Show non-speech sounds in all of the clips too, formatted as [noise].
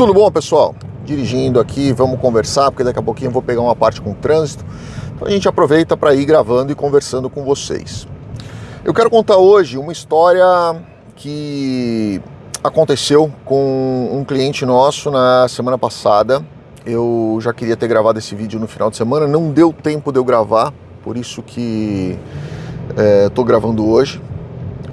Tudo bom, pessoal? Dirigindo aqui, vamos conversar, porque daqui a pouquinho eu vou pegar uma parte com trânsito. Então a gente aproveita para ir gravando e conversando com vocês. Eu quero contar hoje uma história que aconteceu com um cliente nosso na semana passada. Eu já queria ter gravado esse vídeo no final de semana, não deu tempo de eu gravar, por isso que estou é, gravando hoje.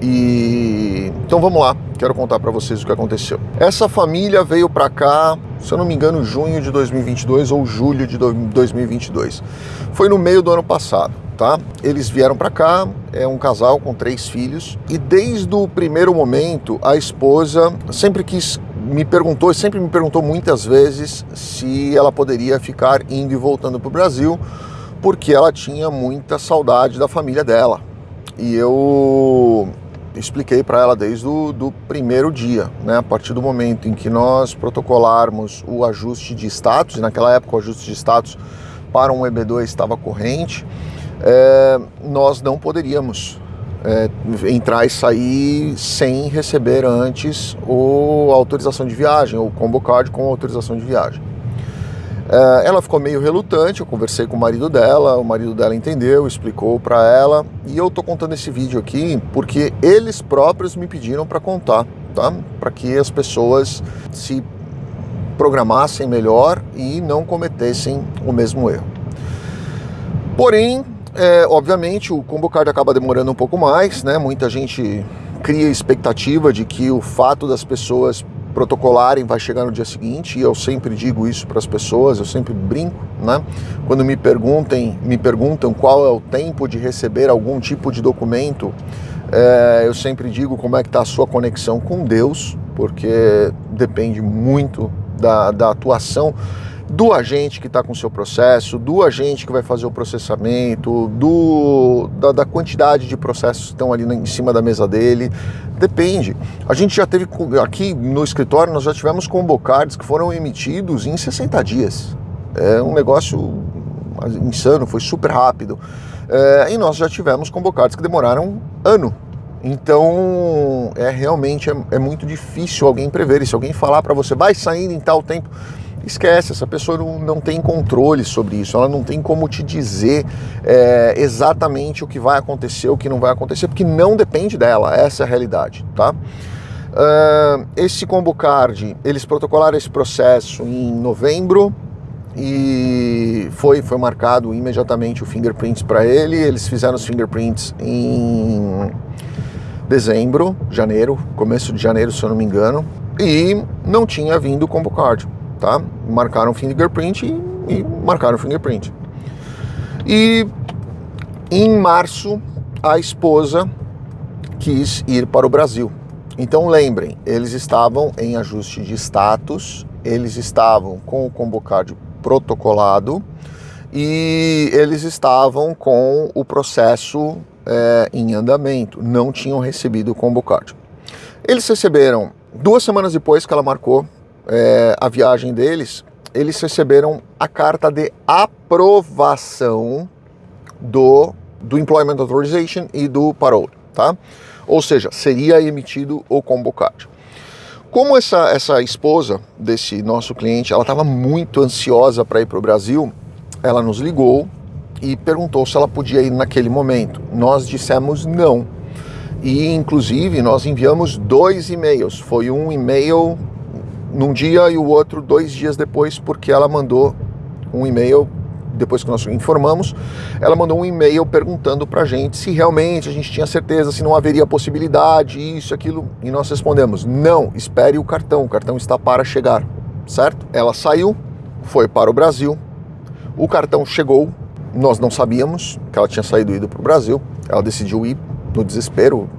E então vamos lá, quero contar para vocês o que aconteceu. Essa família veio para cá, se eu não me engano, junho de 2022 ou julho de 2022. Foi no meio do ano passado, tá? Eles vieram para cá, é um casal com três filhos e desde o primeiro momento a esposa sempre quis me perguntou, sempre me perguntou muitas vezes se ela poderia ficar indo e voltando para o Brasil, porque ela tinha muita saudade da família dela. E eu expliquei para ela desde o do primeiro dia, né? A partir do momento em que nós protocolarmos o ajuste de status, naquela época o ajuste de status para um EB2 estava corrente, é, nós não poderíamos é, entrar e sair sem receber antes o, a autorização de viagem, ou combo card com autorização de viagem. É, ela ficou meio relutante, eu conversei com o marido dela, o marido dela entendeu, explicou para ela, e eu tô contando esse vídeo aqui porque eles próprios me pediram para contar, tá? Para que as pessoas se programassem melhor e não cometessem o mesmo erro. Porém, é, obviamente, o combo card acaba demorando um pouco mais, né? Muita gente cria expectativa de que o fato das pessoas protocolarem vai chegar no dia seguinte, e eu sempre digo isso para as pessoas, eu sempre brinco, né? Quando me perguntem, me perguntam qual é o tempo de receber algum tipo de documento, é, eu sempre digo como é que está a sua conexão com Deus, porque depende muito da, da atuação do agente que está com o seu processo, do agente que vai fazer o processamento, do, da, da, quantidade de processos que estão ali em cima da mesa dele. Depende. A gente já teve aqui no escritório, nós já tivemos convocados que foram emitidos em 60 dias. É um negócio insano, foi super rápido. É, e nós já tivemos convocados que demoraram ano. Então, é realmente é, é muito difícil alguém prever. E se alguém falar para você, vai saindo em tal tempo, esquece, essa pessoa não, não tem controle sobre isso, ela não tem como te dizer é, exatamente o que vai acontecer, o que não vai acontecer, porque não depende dela, essa é a realidade, tá? Uh, esse combo card, eles protocolaram esse processo em novembro e foi, foi marcado imediatamente o fingerprints para ele, eles fizeram os fingerprints em dezembro, janeiro, começo de janeiro, se eu não me engano, e não tinha vindo o combo card tá? Marcaram fingerprint e, e marcaram fingerprint. E em março a esposa quis ir para o Brasil. Então lembrem, eles estavam em ajuste de status, eles estavam com o convocado protocolado e eles estavam com o processo é, em andamento, não tinham recebido o convocado. Eles receberam duas semanas depois que ela marcou é, a viagem deles, eles receberam a carta de aprovação do, do Employment Authorization e do Parole, tá? Ou seja, seria emitido o combo card. Como essa, essa esposa desse nosso cliente, ela estava muito ansiosa para ir para o Brasil, ela nos ligou e perguntou se ela podia ir naquele momento. Nós dissemos não. E inclusive nós enviamos dois e-mails. Foi um e-mail num dia e o outro dois dias depois, porque ela mandou um e-mail depois que nós informamos, ela mandou um e-mail perguntando para a gente se realmente a gente tinha certeza, se não haveria possibilidade, isso, aquilo, e nós respondemos, não, espere o cartão, o cartão está para chegar, certo? Ela saiu, foi para o Brasil, o cartão chegou, nós não sabíamos que ela tinha saído e ido para o Brasil, ela decidiu ir no desespero,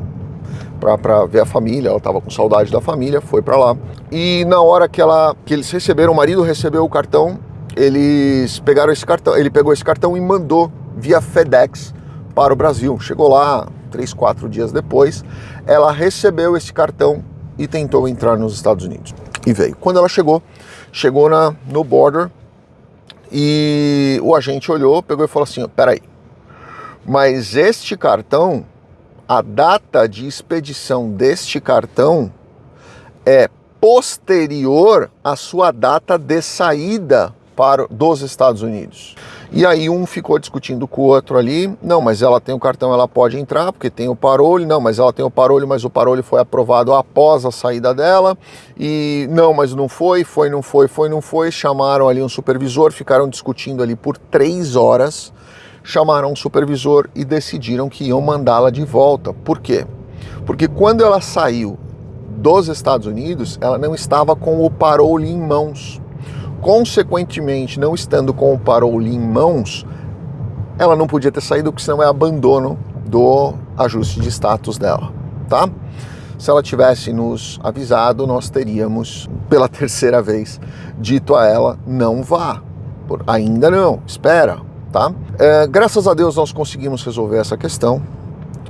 para ver a família, ela estava com saudade da família, foi para lá. E na hora que, ela, que eles receberam, o marido recebeu o cartão, eles pegaram esse cartão, ele pegou esse cartão e mandou via FedEx para o Brasil. Chegou lá três, quatro dias depois, ela recebeu esse cartão e tentou entrar nos Estados Unidos. E veio. Quando ela chegou, chegou na, no border e o agente olhou, pegou e falou assim, peraí, mas este cartão a data de expedição deste cartão é posterior à sua data de saída para dos Estados Unidos. E aí um ficou discutindo com o outro ali, não, mas ela tem o cartão, ela pode entrar, porque tem o parole, não, mas ela tem o parole, mas o parole foi aprovado após a saída dela, e não, mas não foi, foi, não foi, foi, não foi, chamaram ali um supervisor, ficaram discutindo ali por três horas, chamaram um supervisor e decidiram que iam mandá-la de volta. Por quê? Porque quando ela saiu dos Estados Unidos, ela não estava com o parole em mãos. Consequentemente, não estando com o parole em mãos, ela não podia ter saído, porque senão é abandono do ajuste de status dela, tá? Se ela tivesse nos avisado, nós teríamos, pela [laughs] terceira vez, dito a ela: não vá. Ainda não, espera, tá? É, graças a Deus nós conseguimos resolver essa questão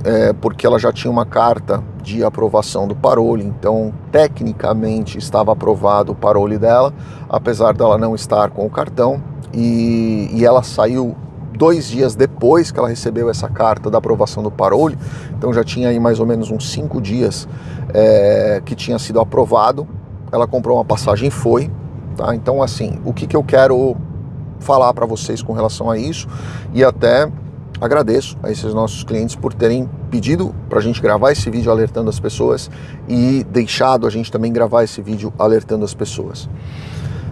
é, porque ela já tinha uma carta de aprovação do parole, então tecnicamente estava aprovado o parole dela, apesar dela não estar com o cartão, e, e ela saiu dois dias depois que ela recebeu essa carta da aprovação do parole, então já tinha aí mais ou menos uns cinco dias é, que tinha sido aprovado, ela comprou uma passagem e foi, tá? Então assim, o que, que eu quero falar para vocês com relação a isso e até agradeço a esses nossos clientes por terem pedido para a gente gravar esse vídeo alertando as pessoas e deixado a gente também gravar esse vídeo alertando as pessoas.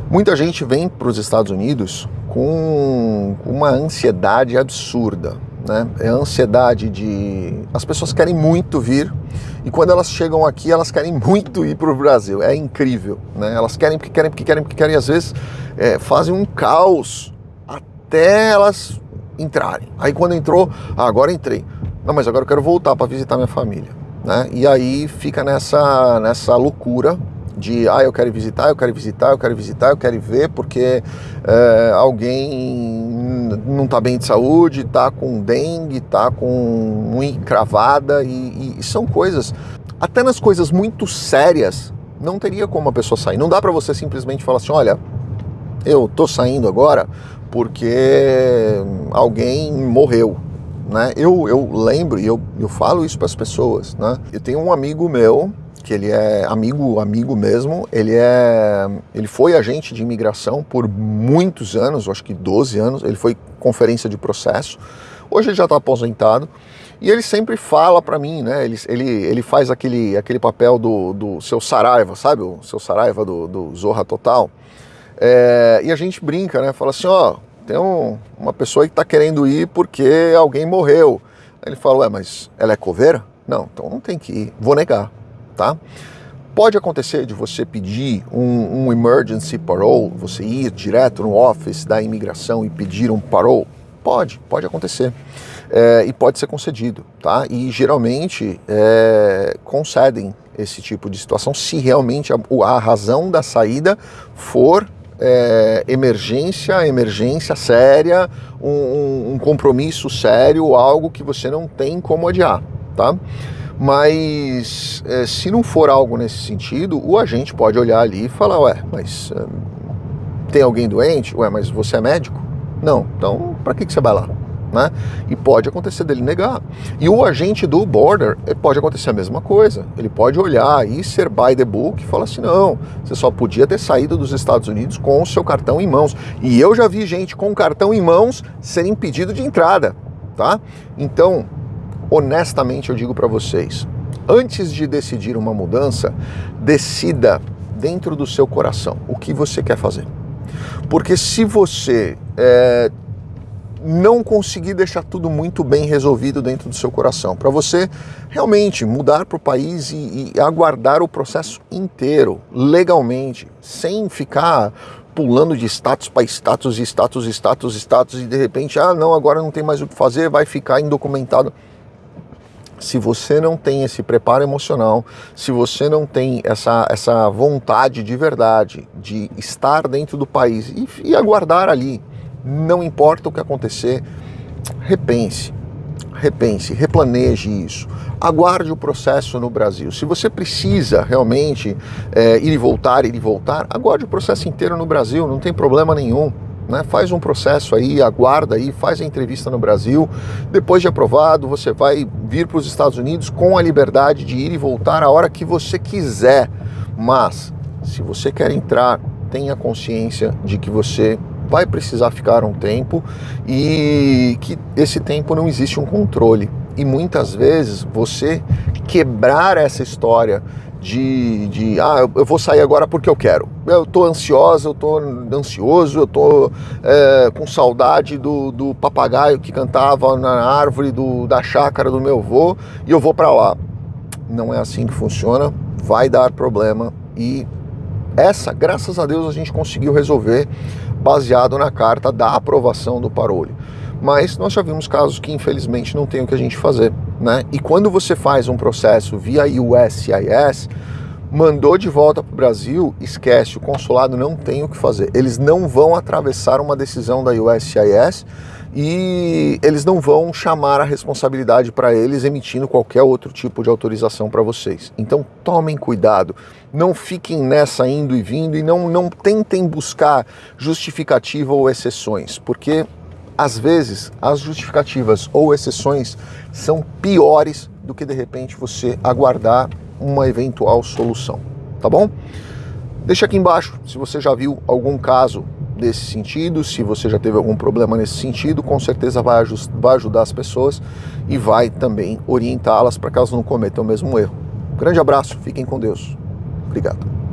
Muita gente vem para os Estados Unidos com uma ansiedade absurda, né? É a ansiedade de as pessoas querem muito vir e quando elas chegam aqui elas querem muito ir para o Brasil. É incrível, né? Elas querem porque querem porque querem porque querem e às vezes é, fazem um caos até elas entrarem. Aí quando entrou, ah, agora entrei. Não, mas agora eu quero voltar para visitar minha família. Né? E aí fica nessa, nessa loucura de ah, eu quero visitar, eu quero visitar, eu quero visitar, eu quero ver porque é, alguém não está bem de saúde, está com dengue, está com unha encravada e, e, são coisas, até nas coisas muito sérias, não teria como a pessoa sair. Não dá para você simplesmente falar assim, olha, eu tô saindo agora porque alguém morreu. Né? Eu, eu lembro e eu, eu falo isso para as pessoas. Né? Eu tenho um amigo meu que ele é amigo amigo mesmo. Ele é ele foi agente de imigração por muitos anos, acho que 12 anos. Ele foi conferência de processo. Hoje ele já está aposentado. E ele sempre fala para mim, né? Ele, ele, ele faz aquele, aquele papel do, do seu Saraiva, sabe? O seu Saraiva do, do Zorra Total. É, e a gente brinca, né? Fala assim, ó, tem um, uma pessoa que está querendo ir porque alguém morreu. Ele fala, ué, mas ela é coveira? Não, então não tem que ir, vou negar, tá? Pode acontecer de você pedir um, um emergency parole, você ir direto no office da imigração e pedir um parole? Pode, pode acontecer. É, e pode ser concedido, tá? E geralmente é, concedem esse tipo de situação se realmente a, a razão da saída for é, emergência, emergência séria, um, um, compromisso sério, algo que você não tem como adiar, tá? Mas é, se não for algo nesse sentido, o agente pode olhar ali e falar, ué, mas tem alguém doente? Ué, mas você é médico? Não, então para que, que você vai lá? né? E pode acontecer dele negar. E o agente do border eh, pode acontecer a mesma coisa. Ele pode olhar e ser by the book e falar assim: não, você só podia ter saído dos Estados Unidos com o seu cartão em mãos. E eu já vi gente com cartão em mãos ser impedido de entrada, tá? Então, honestamente, eu digo para vocês: antes de decidir uma mudança, decida dentro do seu coração o que você quer fazer. Porque se você é, não conseguir deixar tudo muito bem resolvido dentro do seu coração. Para você realmente mudar para o país e, e aguardar o processo inteiro, legalmente, sem ficar pulando de status para status, status, status, status, e de repente, ah, não, agora não tem mais o que fazer, vai ficar indocumentado. Se você não tem esse preparo emocional, se você não tem essa, essa vontade de verdade de estar dentro do país e, e aguardar ali, não importa o que acontecer, repense, repense, replaneje isso. Aguarde o processo no Brasil. Se você precisa realmente é, ir e voltar, ir e voltar, aguarde o processo inteiro no Brasil, não tem problema nenhum. Né? Faz um processo aí, aguarda aí, faz a entrevista no Brasil. Depois de aprovado, você vai vir para os Estados Unidos com a liberdade de ir e voltar a hora que você quiser. Mas Se você quer entrar, tenha consciência de que você vai precisar ficar um tempo e que esse tempo não existe um controle. E muitas vezes você quebrar essa história de, de ah, eu vou sair agora porque eu quero. Eu tô ansiosa, eu tô ansioso, eu tô é, com saudade do, do papagaio que cantava na árvore do, da chácara do meu avô e eu vou para lá. Não é assim que funciona, vai dar problema e essa, graças a Deus, a gente conseguiu resolver baseado na carta da aprovação do parolho. Mas nós já vimos casos que infelizmente não tem o que a gente fazer, né? E quando você faz um processo via USCIS, mandou de volta para o Brasil, esquece, o consulado não tem o que fazer. Eles não vão atravessar uma decisão da USCIS e eles não vão chamar a responsabilidade para eles emitindo qualquer outro tipo de autorização para vocês. Então tomem cuidado, não fiquem nessa indo e vindo e não, não tentem buscar justificativa ou exceções, porque às vezes as justificativas ou exceções são piores do que de repente você aguardar uma eventual solução, tá bom? Deixa aqui embaixo se você já viu algum caso desse sentido, se você já teve algum problema nesse sentido, com certeza vai, vai ajudar as pessoas e vai também orientá-las para que elas não cometam o mesmo erro. grande abraço, fiquem com Deus. Obrigado.